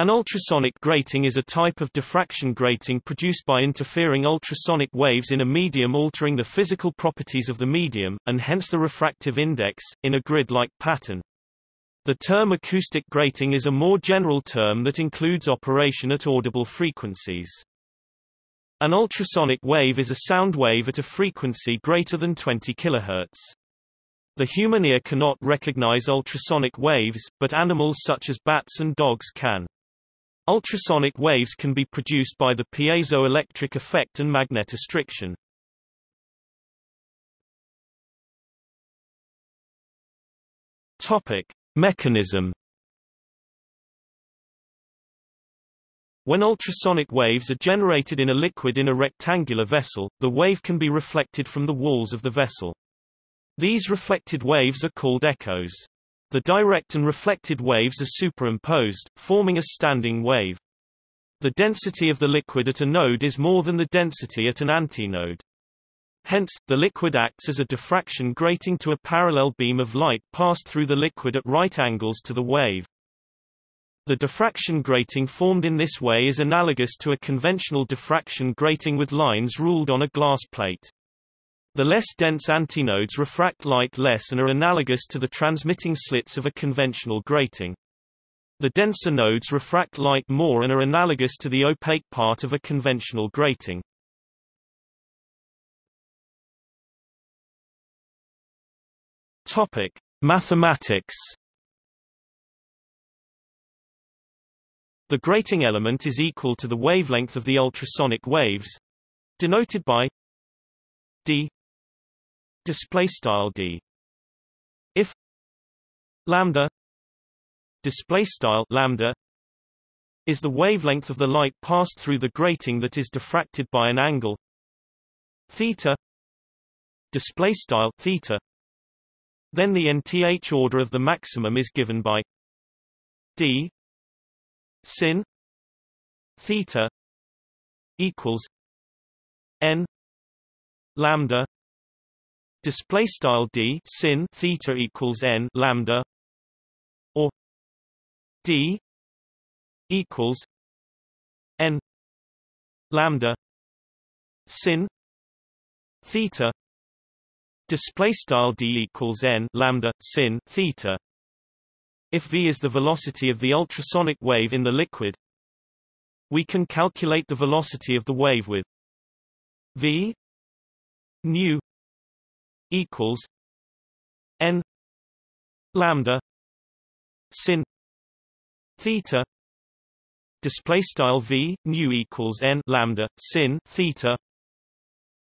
An ultrasonic grating is a type of diffraction grating produced by interfering ultrasonic waves in a medium altering the physical properties of the medium, and hence the refractive index, in a grid-like pattern. The term acoustic grating is a more general term that includes operation at audible frequencies. An ultrasonic wave is a sound wave at a frequency greater than 20 kHz. The human ear cannot recognize ultrasonic waves, but animals such as bats and dogs can. Ultrasonic waves can be produced by the piezoelectric effect and magnetostriction. Topic: Mechanism When ultrasonic waves are generated in a liquid in a rectangular vessel, the wave can be reflected from the walls of the vessel. These reflected waves are called echoes. The direct and reflected waves are superimposed, forming a standing wave. The density of the liquid at a node is more than the density at an antinode. Hence, the liquid acts as a diffraction grating to a parallel beam of light passed through the liquid at right angles to the wave. The diffraction grating formed in this way is analogous to a conventional diffraction grating with lines ruled on a glass plate. The less dense antinodes refract light less and are analogous to the transmitting slits of a conventional grating. The denser nodes refract light more and are analogous to the opaque part of a conventional grating. Topic: Mathematics. The grating element is equal to the wavelength of the ultrasonic waves, denoted by d display style d. If lambda display style lambda is the wavelength of the light passed through the grating that is diffracted by an angle theta display style theta then the nth order of the maximum is given by d sin theta equals n lambda display style d sin theta equals n lambda or d equals n lambda sin theta display style d equals n lambda sin theta. If v is the velocity of the ultrasonic wave in the liquid we can calculate the velocity of the wave with v nu equals n lambda sin theta display style v nu equals n lambda sin theta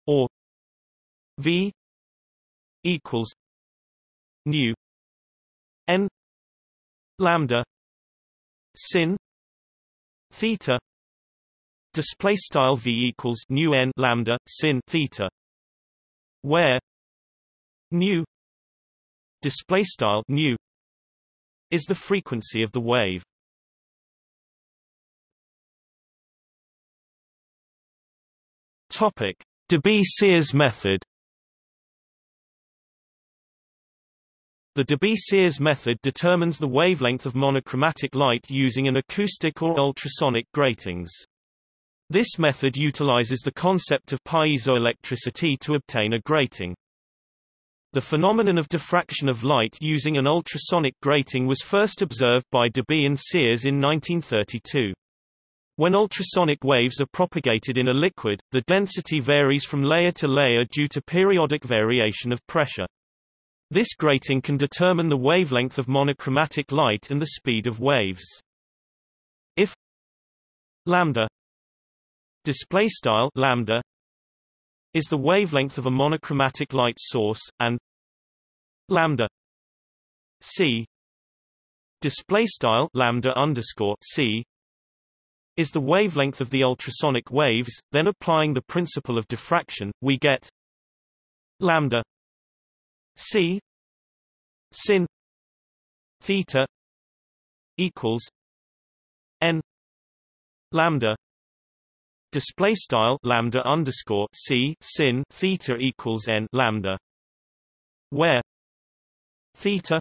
or v equals nu n lambda sin theta display style v equals nu n lambda sin theta where nu display style nu is the frequency of the wave. Topic. Debye-Sears method. The Debye-Sears method determines the wavelength of monochromatic light using an acoustic or ultrasonic gratings. This method utilizes the concept of piezoelectricity to obtain a grating. The phenomenon of diffraction of light using an ultrasonic grating was first observed by Debye and Sears in 1932. When ultrasonic waves are propagated in a liquid, the density varies from layer to layer due to periodic variation of pressure. This grating can determine the wavelength of monochromatic light and the speed of waves. If lambda display style lambda is the wavelength of a monochromatic light source and lambda c display style lambda underscore c is the wavelength of the ultrasonic waves then applying the principle of diffraction we get lambda c sin theta equals n lambda display style lambda underscore c sin theta equals n lambda where theta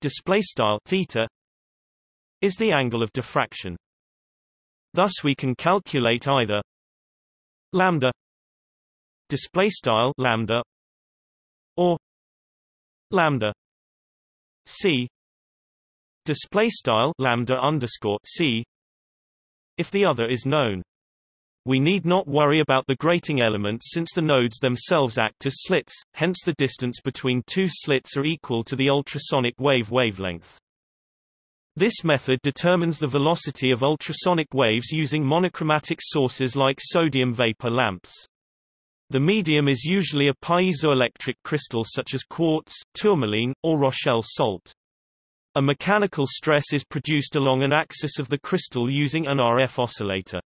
display style theta is the angle of diffraction. Thus we can calculate either lambda display style lambda or lambda c display style lambda underscore c if the other is known. We need not worry about the grating elements since the nodes themselves act as slits, hence the distance between two slits are equal to the ultrasonic wave wavelength. This method determines the velocity of ultrasonic waves using monochromatic sources like sodium vapor lamps. The medium is usually a piezoelectric crystal such as quartz, tourmaline, or Rochelle salt. A mechanical stress is produced along an axis of the crystal using an RF oscillator.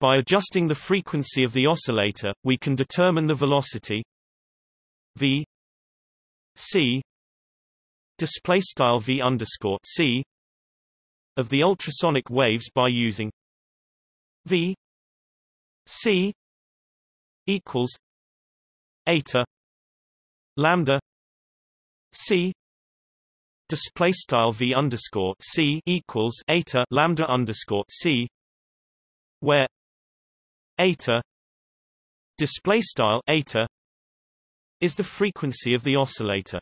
By adjusting the frequency of the oscillator, we can determine the velocity v c display style v underscore c of the ultrasonic waves by using v c equals eta lambda c display style v underscore c equals eta lambda underscore c where eta display style eta is the frequency of the oscillator